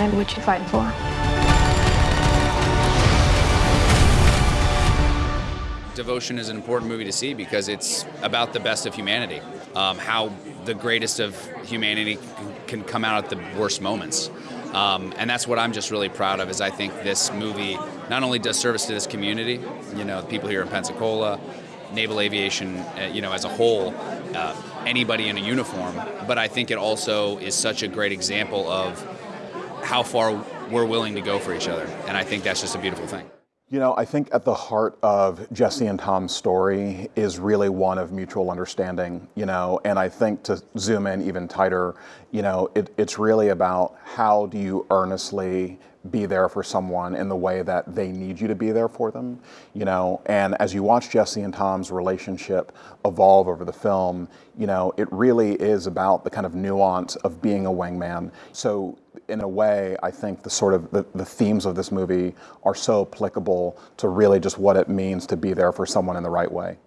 find what you fight for. Devotion is an important movie to see because it's about the best of humanity. Um, how the greatest of humanity can come out at the worst moments. Um, and that's what I'm just really proud of is I think this movie not only does service to this community, you know, the people here in Pensacola, naval aviation, uh, you know, as a whole, uh, anybody in a uniform, but I think it also is such a great example of how far we're willing to go for each other. And I think that's just a beautiful thing. You know, I think at the heart of Jesse and Tom's story is really one of mutual understanding, you know, and I think to zoom in even tighter, you know, it, it's really about how do you earnestly be there for someone in the way that they need you to be there for them, you know, and as you watch Jesse and Tom's relationship evolve over the film, you know, it really is about the kind of nuance of being a wingman. So in a way, I think the sort of the, the themes of this movie are so applicable to really just what it means to be there for someone in the right way.